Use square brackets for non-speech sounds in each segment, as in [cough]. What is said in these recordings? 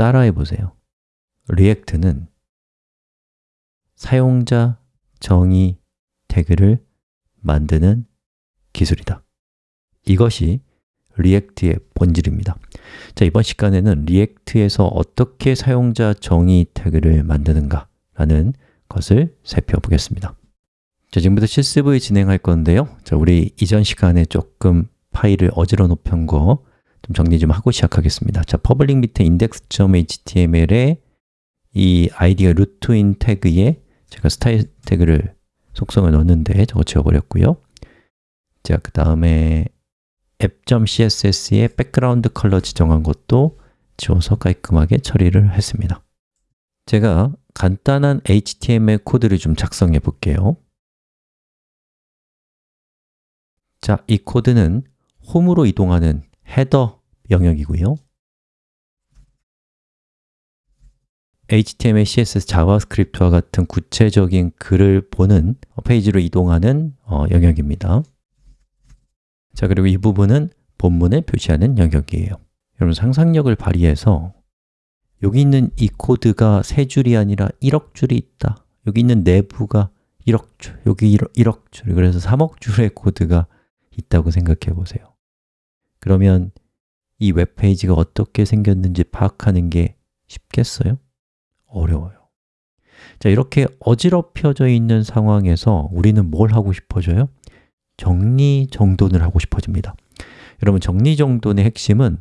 따라해 보세요. React는 사용자 정의 태그를 만드는 기술이다. 이것이 React의 본질입니다. 자, 이번 시간에는 React에서 어떻게 사용자 정의 태그를 만드는가 라는 것을 살펴보겠습니다. 자, 지금부터 실습을 진행할 건데요. 자, 우리 이전 시간에 조금 파일을 어지러 놓은 거 좀 정리 좀 하고 시작하겠습니다. 자, public 밑에 index.html에 이 아이디가 root인 태그에 제가 스타일 태그를 속성을 넣었는데 저거 지워버렸고요. 자, 그 다음에 app.css에 background color 지정한 것도 지워서 깔끔하게 처리를 했습니다. 제가 간단한 HTML 코드를 좀 작성해 볼게요. 자, 이 코드는 홈으로 이동하는 header 영역이고요. HTML, CSS, JavaScript와 같은 구체적인 글을 보는 페이지로 이동하는 어, 영역입니다. 자, 그리고 이 부분은 본문에 표시하는 영역이에요. 여러분 상상력을 발휘해서 여기 있는 이 코드가 세 줄이 아니라 1억 줄이 있다. 여기 있는 nav가 1억 줄, 여기 1억, 1억 줄, 그래서 3억 줄의 코드가 있다고 생각해 보세요 그러면 이 웹페이지가 어떻게 생겼는지 파악하는 게 쉽겠어요? 어려워요. 자, 이렇게 어지럽혀져 있는 상황에서 우리는 뭘 하고 싶어져요? 정리정돈을 하고 싶어집니다. 여러분, 정리정돈의 핵심은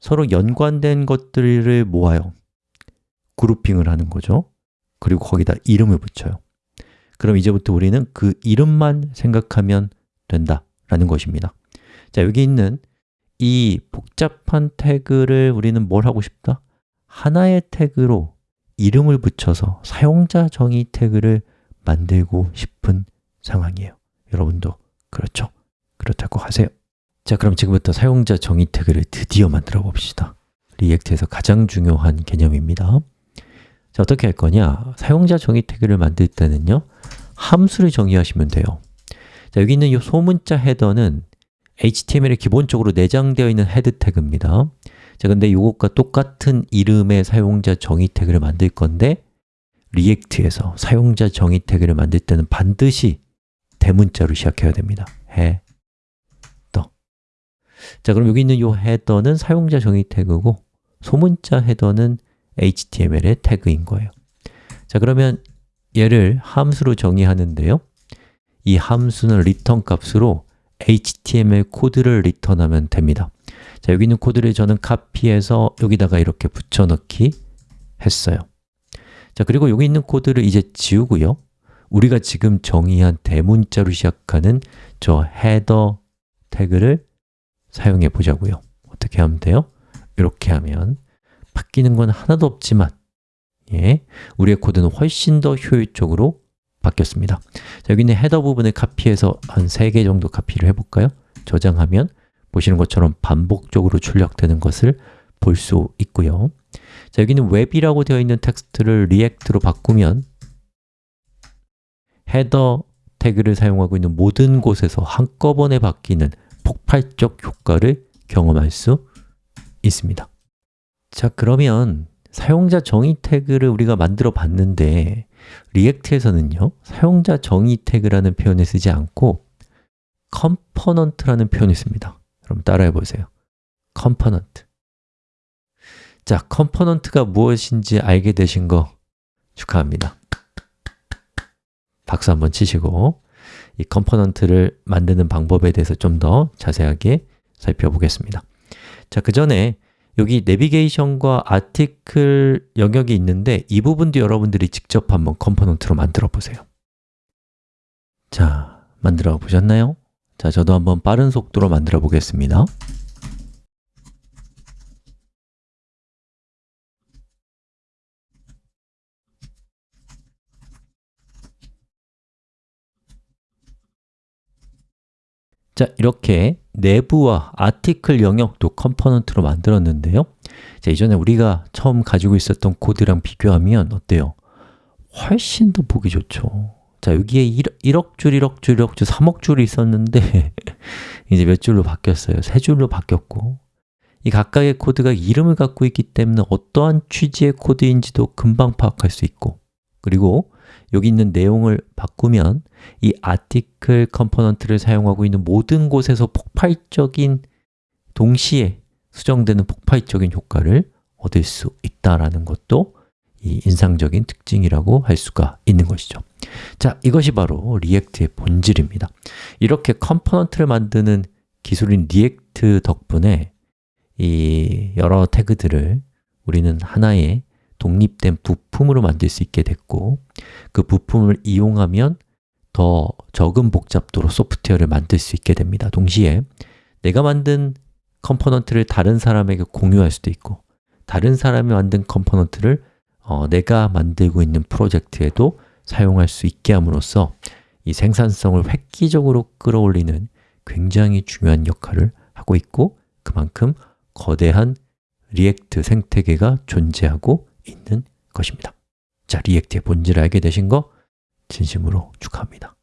서로 연관된 것들을 모아요. 그룹핑을 하는 거죠. 그리고 거기다 이름을 붙여요. 그럼 이제부터 우리는 그 이름만 생각하면 된다 라는 것입니다. 자, 여기 있는 이 복잡한 태그를 우리는 뭘 하고 싶다? 하나의 태그로 이름을 붙여서 사용자 정의 태그를 만들고 싶은 상황이에요 여러분도 그렇죠? 그렇다고 하세요 자, 그럼 지금부터 사용자 정의 태그를 드디어 만들어 봅시다 React에서 가장 중요한 개념입니다 자, 어떻게 할 거냐? 사용자 정의 태그를 만들 때는요 함수를 정의하시면 돼요 자, 여기 있는 이 소문자 header는 HTML에 기본적으로 내장되어 있는 header 태그입니다. 자, 근데 이것과 똑같은 이름의 사용자 정의 태그를 만들 건데 React에서 사용자 정의 태그를 만들 때는 반드시 대문자로 시작해야 됩니다. Header. 자, 그럼 여기 있는 이 헤더는 사용자 정의 태그고 소문자 헤더는 HTML의 태그인 거예요. 자, 그러면 얘를 함수로 정의하는데요. 이 함수는 return 값으로 HTML 코드를 리턴하면 됩니다. 자, 여기 있는 코드를 저는 카피해서 여기다가 이렇게 붙여넣기 했어요. 자, 그리고 여기 있는 코드를 이제 지우고요. 우리가 지금 정의한 대문자로 시작하는 저 header 태그를 사용해 보자고요. 어떻게 하면 돼요? 이렇게 하면 바뀌는 건 하나도 없지만 예, 우리의 코드는 훨씬 더 효율적으로 바뀌었습니다. 자, 여기 있는 header 부분을 카피해서 한 3개 정도 카피를 해볼까요? 저장하면 보시는 것처럼 반복적으로 출력되는 것을 볼 수 있고요. 자, 여기는 웹이라고 되어 있는 텍스트를 React로 바꾸면 header 태그를 사용하고 있는 모든 곳에서 한꺼번에 바뀌는 폭발적 효과를 경험할 수 있습니다. 자, 그러면 사용자 정의 태그를 우리가 만들어 봤는데 React에서는요 사용자 정의 태그라는 표현을 쓰지 않고 component라는 표현을 씁니다. 그럼 따라해 보세요. component. 자, component가 무엇인지 알게 되신 거 축하합니다. 박수 한번 치시고 이 component를 만드는 방법에 대해서 좀 더 자세하게 살펴보겠습니다. 자, 그 전에 여기 내비게이션과 article 영역이 있는데 이 부분도 여러분들이 직접 한번 component로 만들어 보세요 자, 만들어 보셨나요? 자, 저도 한번 빠른 속도로 만들어 보겠습니다 자, 이렇게 nav와 article 영역도 component로 만들었는데요 자, 이전에 우리가 처음 가지고 있었던 코드랑 비교하면 어때요? 훨씬 더 보기 좋죠 자, 여기에 1, 억 줄, 1억 줄, 1억 줄, 3억 줄이 있었는데 [laughs] 이제 몇 줄로 바뀌었어요? 세 줄로 바뀌었고 이 각각의 코드가 이름을 갖고 있기 때문에 어떠한 취지의 코드인지도 금방 파악할 수 있고 그리고 여기 있는 내용을 바꾸면 이 article component를 사용하고 있는 모든 곳에서 폭발적인 동시에 수정되는 폭발적인 효과를 얻을 수 있다라는 것도 이 인상적인 특징이라고 할 수가 있는 것이죠. 자, 이것이 바로 React의 본질입니다. 이렇게 component를 만드는 기술인 React 덕분에 이 여러 태그들을 우리는 하나의 독립된 부품으로 만들 수 있게 됐고 그 부품을 이용하면 더 적은 복잡도로 소프트웨어를 만들 수 있게 됩니다. 동시에 내가 만든 component를 다른 사람에게 공유할 수도 있고 다른 사람이 만든 component를 어, 내가 만들고 있는 프로젝트에도 사용할 수 있게 함으로써 이 생산성을 획기적으로 끌어올리는 굉장히 중요한 역할을 하고 있고 그만큼 거대한 React 생태계가 존재하고 있는 것입니다. 자, React의 본질을 알게 되신 거 진심으로 축하합니다